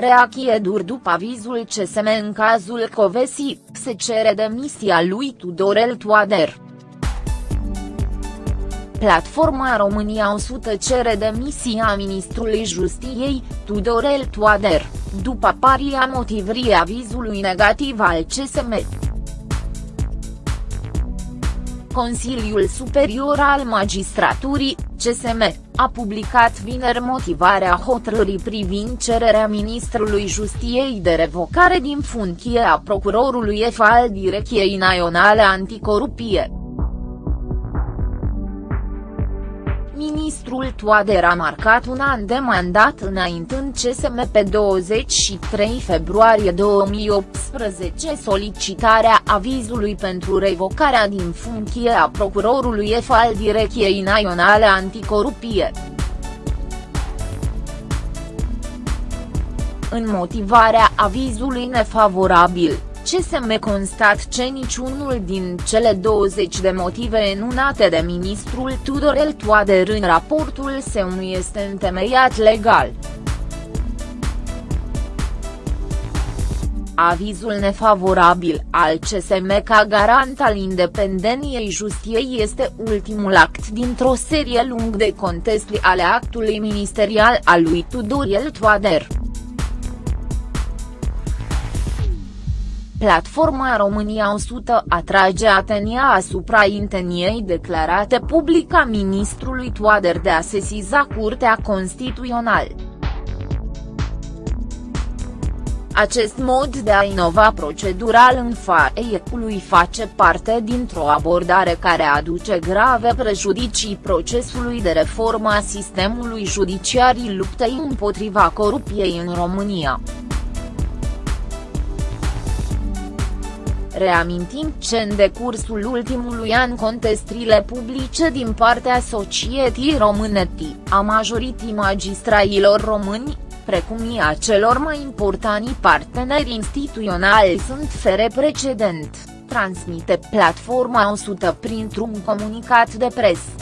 Reachie dur după avizul CSM în cazul Covesi, se cere demisia lui Tudorel Toader. Platforma România 100 cere demisia ministrului Justiției, Tudorel Toader, după aparirea motivării avizului negativ al CSM. Consiliul Superior al Magistraturii, CSM, a publicat vineri motivarea hotărârii privind cererea ministrului Justiției de revocare din funcție a procurorului F al Direcției Naționale Anticorupție. Ministrul Toader a marcat un an de mandat înaintând CSM pe 23 februarie 2018 solicitarea avizului pentru revocarea din funcție a procurorului F al Direcției Naționale Anticorupție. În motivarea avizului nefavorabil, CSM constat ce niciunul din cele 20 de motive enunate de ministrul Tudorel Toader în raportul său nu este întemeiat legal. Avizul nefavorabil al CSM ca garant al independenței justiției este ultimul act dintr-o serie lung de contesti ale actului ministerial al lui Tudorel Toader. Platforma România 100 atrage atenția asupra inteniei declarate public a ministrului Toader de a sesiza Curtea Constituțională. Acest mod de a inova procedural în FAE-ului face parte dintr-o abordare care aduce grave prejudicii procesului de reformă a sistemului judiciarii luptei împotriva corupției în România. Reamintim ce în decursul ultimului an contestrile publice din partea societății române a majorității magistrailor români, precum și a celor mai importanti parteneri instituționali sunt fere precedent, transmite platforma 100 printr-un comunicat de presă.